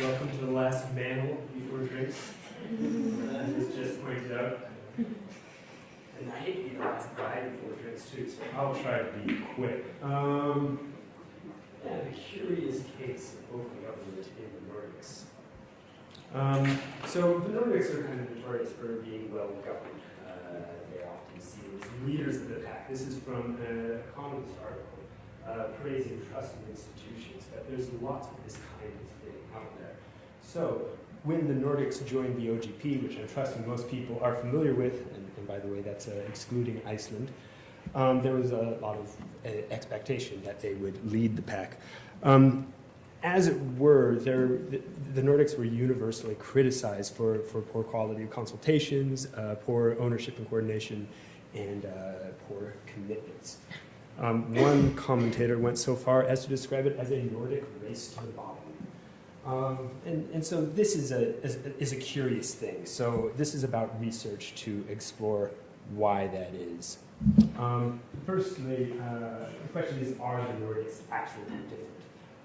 Welcome to the last mantle before drinks. As was just pointed out. And I hate to be the last guy before drinks too, so I'll try to be quick. Um, yeah, the curious case of open government in the Nordics. Um, so the Nordics are kind of notorious for being well governed. Uh, they often seen as leaders of the pack. This is from an Economist article uh, praising trust in institutions, but there's lots of this kind of thing out there. So when the Nordics joined the OGP, which I'm trusting most people are familiar with, and, and by the way, that's uh, excluding Iceland, um, there was a lot of uh, expectation that they would lead the pack. Um, as it were, the, the, Nordics were universally criticized for, for poor quality of consultations, uh, poor ownership and coordination, and uh, poor commitments. Um, one commentator went so far as to describe it as a Nordic race to the bottom. Um, and, and so this is a, is, is a curious thing. So this is about research to explore why that is. Um, firstly, uh, the question is, are the Nordics actually different?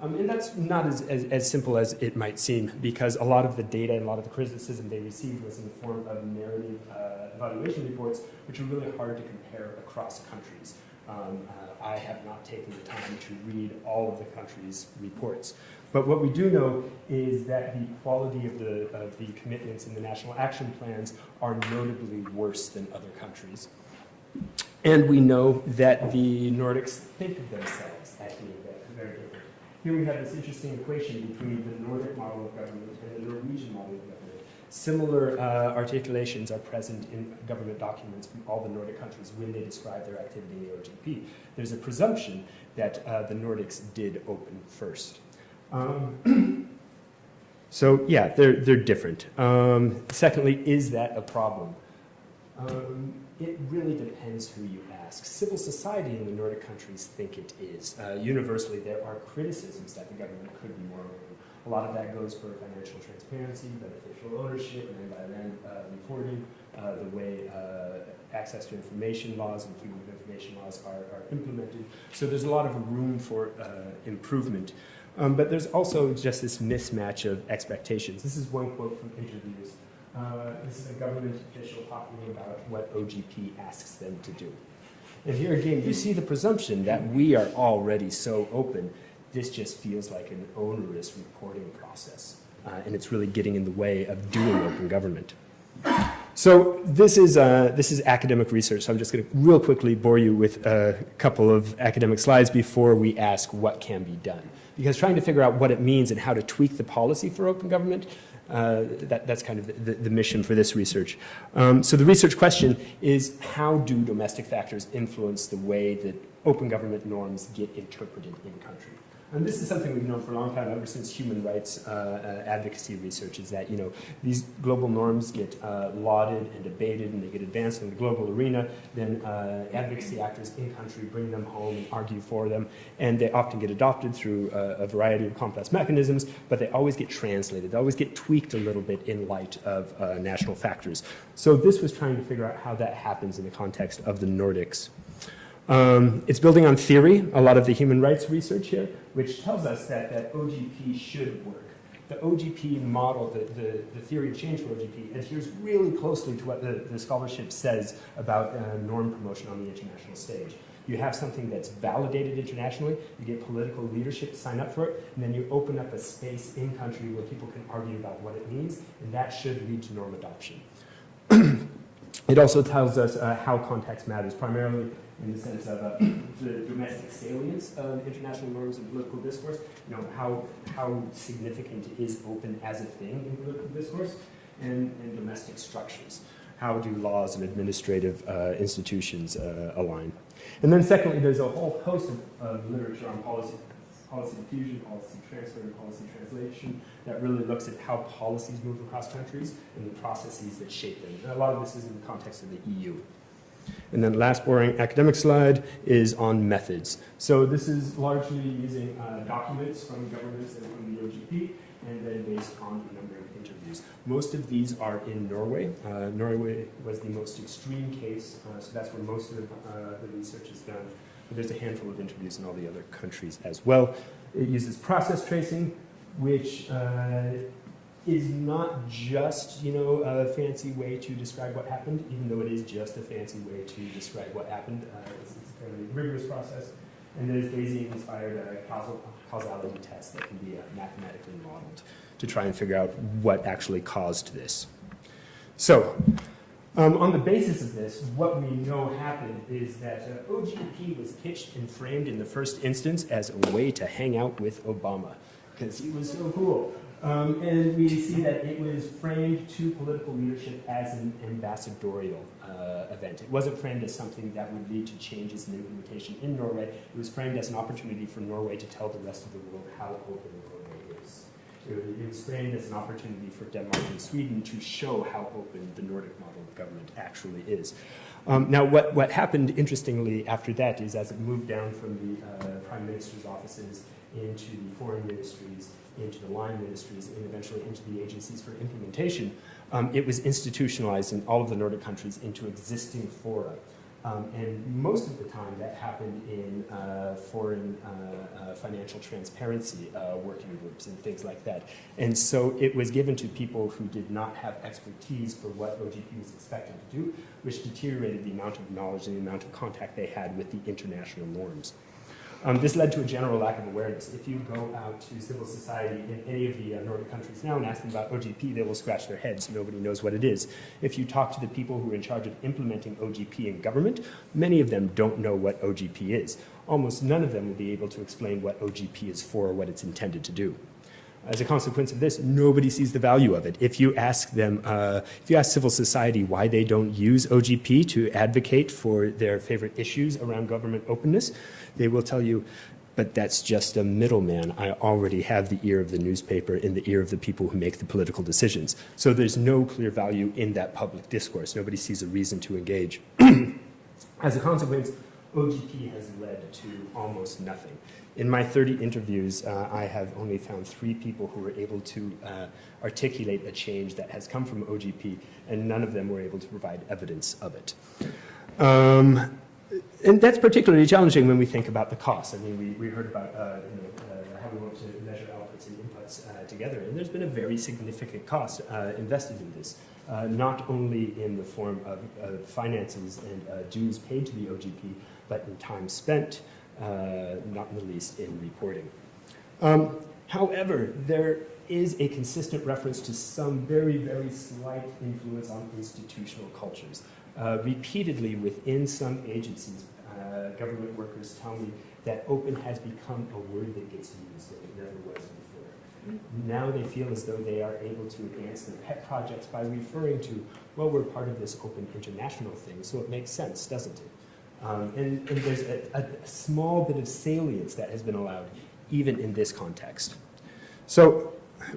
Um, and that's not as, as, as, simple as it might seem, because a lot of the data and a lot of the criticism they received was in the form of narrative uh, evaluation reports, which are really hard to compare across countries. Um, uh, I have not taken the time to read all of the countries' reports. But what we do know is that the quality of the, of the commitments in the national action plans are notably worse than other countries. And we know that the Nordics think of themselves as being very different. Here we have this interesting equation between the Nordic model of government and the Norwegian model of government. Similar uh, articulations are present in government documents from all the Nordic countries when they describe their activity in the OGP. There's a presumption that uh, the Nordics did open first. Um, so yeah, they're, they're different. Um, secondly, is that a problem? Um, it really depends who you ask. Civil society in the Nordic countries think it is. Uh, universally, there are criticisms that the government could be more open a lot of that goes for financial transparency, beneficial ownership, and environmental uh, reporting, uh, the way uh, access to information laws and freedom of information laws are, are implemented. So there's a lot of room for uh, improvement. Um, but there's also just this mismatch of expectations. This is one quote from interviews. Uh, this is a government official talking about what OGP asks them to do. And here again, you see the presumption that we are already so open this just feels like an onerous reporting process. Uh, and it's really getting in the way of doing open government. So this is, uh, this is academic research, so I'm just going to real quickly bore you with a couple of academic slides before we ask what can be done. Because trying to figure out what it means and how to tweak the policy for open government, uh, that, that's kind of the, the, mission for this research. Um, so the research question is how do domestic factors influence the way that open government norms get interpreted in country? And this is something we've known for a long time, ever since human rights uh, uh, advocacy research, is that you know these global norms get uh, lauded and debated, and they get advanced in the global arena. Then uh, advocacy actors in country bring them home and argue for them, and they often get adopted through uh, a variety of complex mechanisms. But they always get translated. They always get tweaked a little bit in light of uh, national factors. So this was trying to figure out how that happens in the context of the Nordics. Um, it's building on theory, a lot of the human rights research here, which tells us that, that OGP should work. The OGP model, the, the, the theory of change for OGP, adheres really closely to what the, the scholarship says about uh, norm promotion on the international stage. You have something that's validated internationally, you get political leadership to sign up for it, and then you open up a space in country where people can argue about what it means, and that should lead to norm adoption. it also tells us uh, how context matters, primarily in the sense of uh, the domestic salience of international norms and political discourse, you know, how, how significant is open as a thing in political discourse, and, and domestic structures. How do laws and administrative uh, institutions uh, align? And then secondly, there's a whole host of, of literature on policy, policy diffusion, policy transfer, and policy translation that really looks at how policies move across countries and the processes that shape them. And a lot of this is in the context of the EU. And then last boring academic slide is on methods. So this is largely using uh, documents from governments and from the OGP, and then based on a number of interviews. Most of these are in Norway. Uh, Norway was the most extreme case, uh, so that's where most of uh, the research is done. But there's a handful of interviews in all the other countries as well. It uses process tracing, which uh, is not just, you know, a fancy way to describe what happened, even though it is just a fancy way to describe what happened. Uh, it's, it's a fairly rigorous process. And there's Bayesian-inspired uh, causal, causality tests that can be uh, mathematically modeled to try and figure out what actually caused this. So, um, on the basis of this, what we know happened is that uh, OGP was pitched and framed in the first instance as a way to hang out with Obama, because he was so cool. Um, and we see that it was framed to political leadership as an ambassadorial uh, event. It wasn't framed as something that would lead to changes in the implementation in Norway. It was framed as an opportunity for Norway to tell the rest of the world how open Norway is. It was framed as an opportunity for Denmark and Sweden to show how open the Nordic model of government actually is. Um, now, what, what happened, interestingly, after that is as it moved down from the uh, prime minister's offices into the foreign ministries, into the line ministries, and eventually into the agencies for implementation, um, it was institutionalized in all of the Nordic countries into existing fora. Um, and most of the time that happened in uh, foreign uh, uh, financial transparency uh, working groups and things like that. And so it was given to people who did not have expertise for what OGP was expected to do, which deteriorated the amount of knowledge and the amount of contact they had with the international norms. Um, this led to a general lack of awareness. If you go out to civil society in any of the uh, Nordic countries now and ask them about OGP, they will scratch their heads. Nobody knows what it is. If you talk to the people who are in charge of implementing OGP in government, many of them don't know what OGP is. Almost none of them will be able to explain what OGP is for or what it's intended to do. As a consequence of this, nobody sees the value of it. If you ask them, uh, if you ask civil society why they don't use OGP to advocate for their favorite issues around government openness, they will tell you, but that's just a middleman. I already have the ear of the newspaper in the ear of the people who make the political decisions. So there's no clear value in that public discourse. Nobody sees a reason to engage. As a consequence, OGP has led to almost nothing. In my 30 interviews, uh, I have only found three people who were able to uh, articulate a change that has come from OGP, and none of them were able to provide evidence of it. Um, and that's particularly challenging when we think about the cost. I mean, we, we heard about uh, you know, uh, how we want to measure outputs and inputs uh, together, and there's been a very significant cost uh, invested in this. not only in the form of finances and dues paid to the OGP, but in time spent, not in the least in reporting. Um, however, there is a consistent reference to some very, very slight influence on institutional cultures. Uh, repeatedly within some agencies, uh, government workers tell me that open has become a word that gets used that it never was before. Now they feel as though they are able to advance their pet projects by referring to, well, we're part of this open international thing, so it makes sense, doesn't it? Um, and, and, there's a, a, small bit of salience that has been allowed, even in this context. So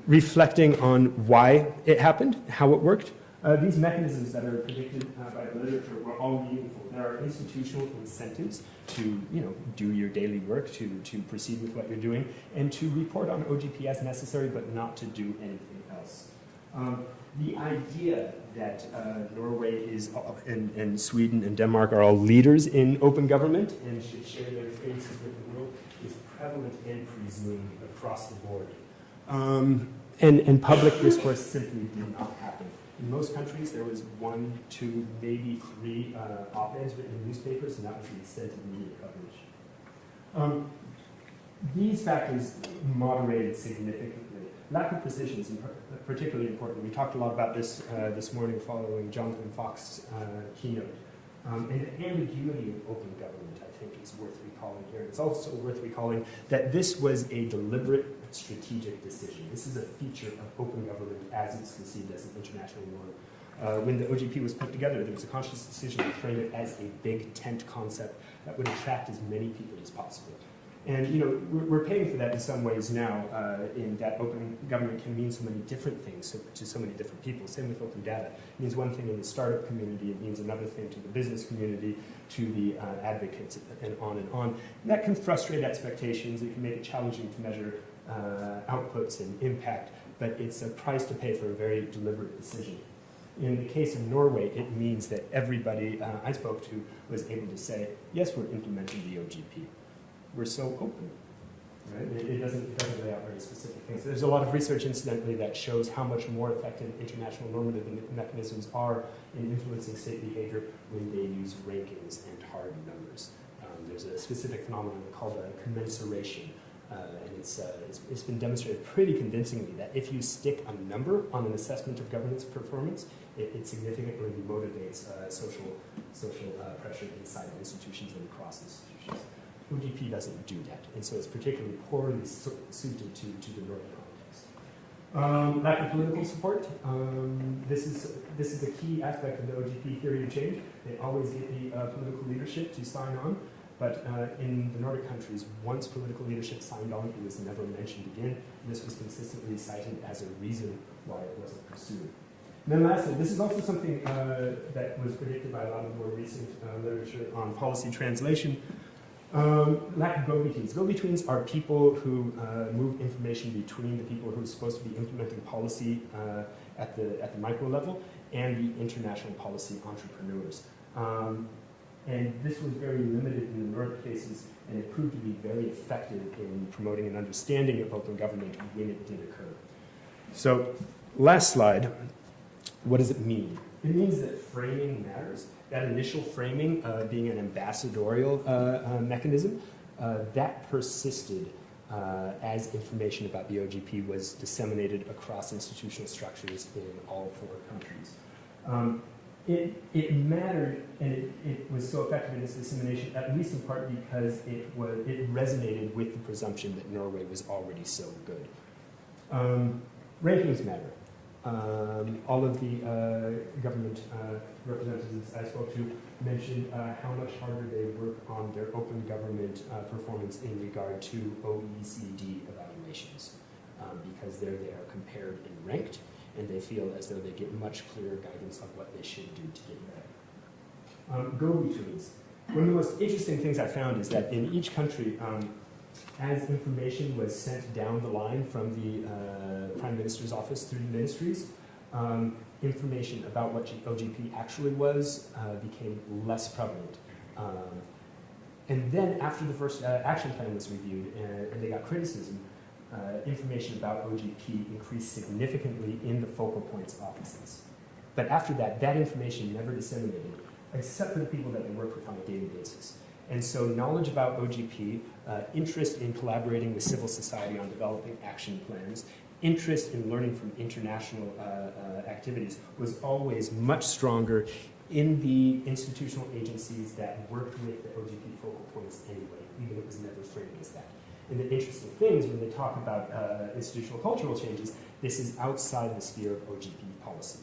reflecting on why it happened, how it worked, uh, these mechanisms that are predicted uh, by the literature were all meaningful. There are institutional incentives to you know, do your daily work, to, to proceed with what you're doing, and to report on OGP as necessary, but not to do anything. Um, the idea that uh, Norway is all, and, and, Sweden and Denmark are all leaders in open government and should share their faces with the world is prevalent and presumed across the board. Um, and, and public discourse simply did not happen. In most countries, there was one, two, maybe three uh, op-eds written in newspapers, and that was the extent of media coverage. Um, these factors moderated significantly lack of precision is particularly important. We talked a lot about this uh, this morning following Jonathan Fox's uh, keynote. Um, and the ambiguity of open government, I think, is worth recalling here. It's also worth recalling that this was a deliberate strategic decision. This is a feature of open government as it's conceived as an international norm. Uh, when the OGP was put together, there was a conscious decision to frame it as a big tent concept that would attract as many people as possible. And you know, we're, paying for that in some ways now, uh, in that open government can mean so many different things to so many different people. Same with open data. It means one thing in the startup community, it means another thing to the business community, to the uh, advocates, and on and on. And that can frustrate expectations, it can make it challenging to measure uh, outputs and impact, but it's a price to pay for a very deliberate decision. In the case of Norway, it means that everybody uh, I spoke to was able to say, yes, we're implementing the OGP we're so open. Right? It, doesn't, it doesn't lay out very specific things. There's a lot of research, incidentally, that shows how much more effective international normative mechanisms are in influencing state behavior when they use rankings and hard numbers. Um, there's a specific phenomenon called a commensuration, uh, and it's, uh, it's, it's been demonstrated pretty convincingly that if you stick a number on an assessment of governance performance, it, it significantly motivates uh, social, social uh, pressure inside institutions and across institutions. OGP doesn't do that, and so it's particularly poorly suited to, to the Northern context. Um, lack of political support. Um, this is this is a key aspect of the OGP theory of change. They always get the uh, political leadership to sign on, but uh, in the Nordic countries, once political leadership signed on, it was never mentioned again. This was consistently cited as a reason why it wasn't pursued. And then lastly, this is also something uh, that was predicted by a lot of more recent uh, literature on policy translation. Um, lack of go-betweens. Go-betweens are people who uh, move information between the people who are supposed to be implementing policy uh, at, the, at the micro level and the international policy entrepreneurs. Um, and this was very limited in the Nordic cases, and it proved to be very effective in promoting an understanding of open government when it did occur. So, last slide. What does it mean? It means that framing matters. That initial framing, uh, being an ambassadorial uh, uh, mechanism, uh, that persisted uh, as information about the OGP was disseminated across institutional structures in all four countries. Um, it, it mattered and it, it was so effective in its dissemination, at least in part because it, was, it resonated with the presumption that Norway was already so good. Um, rankings matter. Um, all of the uh, government uh, representatives I spoke to mentioned uh, how much harder they work on their open government uh, performance in regard to OECD evaluations um, because there they are compared and ranked, and they feel as though they get much clearer guidance on what they should do to get better. Um, go-betweens. One of the most interesting things I found is that in each country, um, as information was sent down the line from the uh, Prime Minister's office through the ministries, um, information about what OGP actually was uh, became less prevalent. Um, and then after the first uh, action plan was reviewed and, and they got criticism, uh, information about OGP increased significantly in the focal points offices. But after that, that information never disseminated, except for the people that they worked with on a daily basis. And so knowledge about OGP, uh, interest in collaborating with civil society on developing action plans, interest in learning from international uh, uh, activities was always much stronger in the institutional agencies that worked with the OGP focal points anyway, even if it was never framed as that. And the interesting thing is when they talk about uh, institutional cultural changes, this is outside the sphere of OGP policy.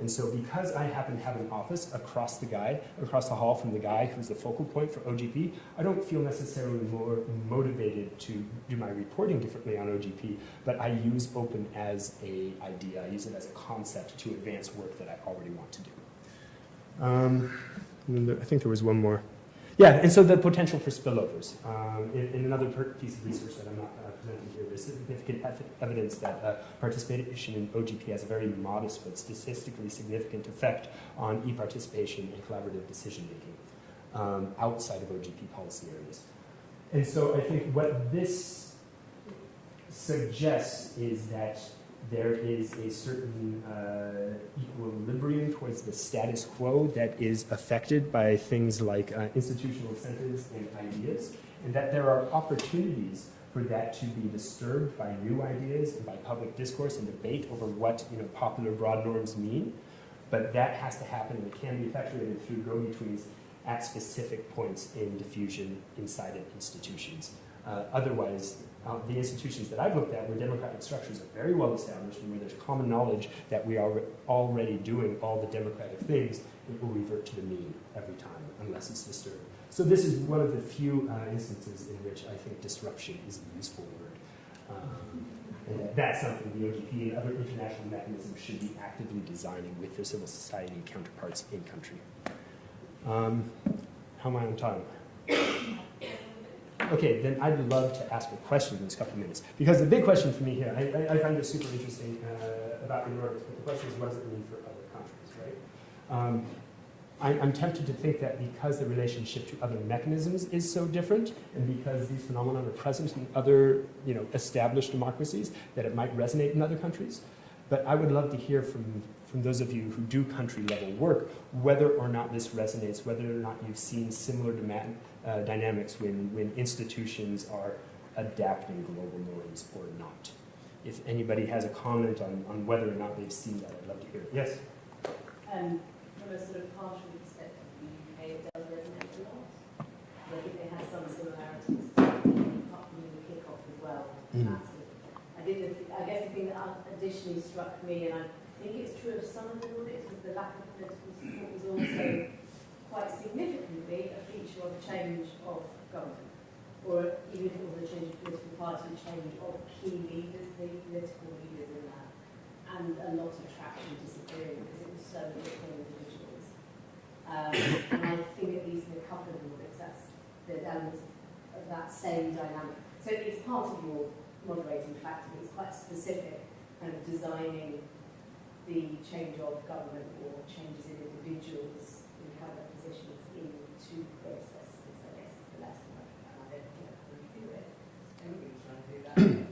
And so because I happen to have an office across the guy, across the hall from the guy who's the focal point for OGP, I don't feel necessarily more motivated to do my reporting differently on OGP, but I use open as a idea. I use it as a concept to advance work that I already want to do. Um, I think there was one more. Yeah, and so the potential for spillovers. Um, in, in, another piece of research that I'm not presenting here, there's significant evidence that uh, participation in OGP has a very modest but statistically significant effect on e-participation and collaborative decision making um, outside of OGP policy areas. And so I think what this suggests is that there is a certain uh, equilibrium towards the status quo that is affected by things like uh, institutional incentives and ideas, and that there are opportunities for that to be disturbed by new ideas and by public discourse and debate over what you know, popular broad norms mean. But that has to happen and it can be effectuated through go-betweens at specific points in diffusion inside of institutions. Uh, otherwise, uh, the institutions that I've looked at where democratic structures are very well established and where there's common knowledge that we are already doing all the democratic things, it will revert to the mean every time unless it's disturbed. So this is one of the few uh, instances in which I think disruption is a useful word. Um, and that's something the OGP and other international mechanisms should be actively designing with their civil society counterparts in country. Um, how am I on time? Okay, then I'd love to ask a question in this couple of minutes. Because the big question for me here, I, I, find this super interesting uh, about the Nordics, but the question is what does it mean for other countries, right? Um, I'm tempted to think that because the relationship to other mechanisms is so different, and because these phenomena are present in other, you know, established democracies, that it might resonate in other countries. But I would love to hear from, from those of you who do country level work, whether or not this resonates, whether or not you've seen similar demand, uh, dynamics when, when institutions are adapting global norms or not. If anybody has a comment on, on whether or not they've seen that, I'd love to hear it. Yes? Um, from a sort of partial perspective, the UK it does resonate a lot. I think they have some similarities, apart from the kick-off as well. Mm. I did, the- I guess the thing that additionally struck me, and I think it's true of some of the Nordics, was the lack of political support was also quite significantly a feature of a change of government. Or even if it was a change of political party, change of key leaders, the political leaders in that and a lot of traction disappearing because it was so individuals. Um, and I think at least in a couple of Nordics, that's, there's elements of that same dynamic. So it's part of your moderating factor, it's quite specific, kind of designing the change of government or changes in individuals in current positions into processes, I guess is the I and I can.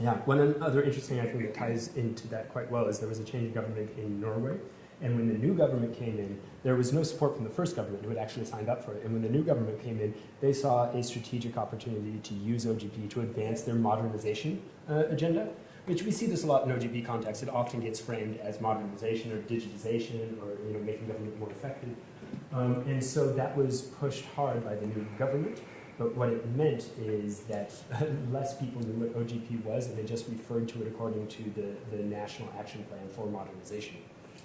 Yeah, one other interesting I think that ties into that quite well is there was a change of government in Norway, and when the new government came in, there was no support from the first government who had actually signed up for it. And when the new government came in, they saw a strategic opportunity to use OGP to advance their modernization uh, agenda, which we see this a lot in OGP context. It often gets framed as modernization or digitization or you know making government more effective. Um, and so that was pushed hard by the new government. But what it meant is that less people knew what OGP was, and they just referred to it according to the, the National Action Plan for Modernization.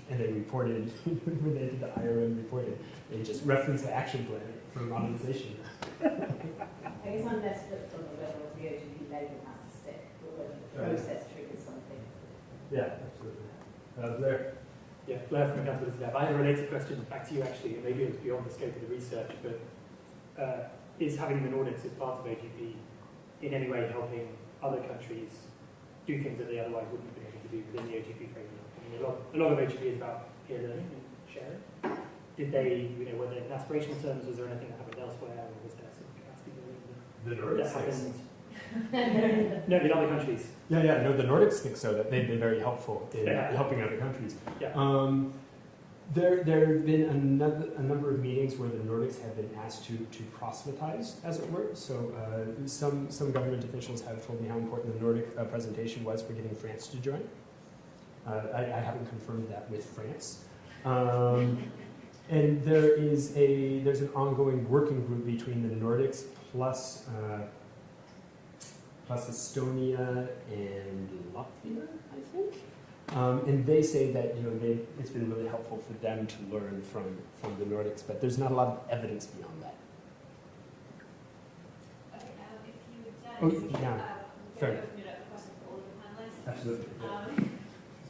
And they reported, when they did the IRM reported, they just referenced the action plan for modernization. I guess I'm less flipped on whether the OGP label has to stick, or whether the Right. process triggers something. Yeah, absolutely. Uh, Blair? Yeah, Blair from Council Lab. I have a related question back to you actually, and maybe it's beyond the scope of the research, but uh, is having the Nordics as part of OGP in any way helping other countries do things that they otherwise wouldn't have been able to do within the OGP framework? I mean, a lot, a lot of OGP is about peer learning and sharing. Did they, you know, were there in aspirational terms, was there anything that happened elsewhere, or was there some capacity building The that happened? No, in other countries. Yeah, yeah, no, the Nordics think so, that they've been very helpful in Yeah. helping other countries. Yeah. Um, there, there have been another, a number of meetings where the Nordics have been asked to, to proselytize, as it were. So uh, some, some government officials have told me how important the Nordic uh, presentation was for getting France to join. Uh, I, I haven't confirmed that with France. Um, and there is a, there's an ongoing working group between the Nordics plus uh, plus Estonia and Latvia, I think. Um, and they say that you know they, it's been really helpful for them to learn from from the Nordics, but there's not a lot of evidence beyond that. Okay, um, if you would, Oh, yeah, um, fair. open it up for questions for all of the panelists. Absolutely. Um,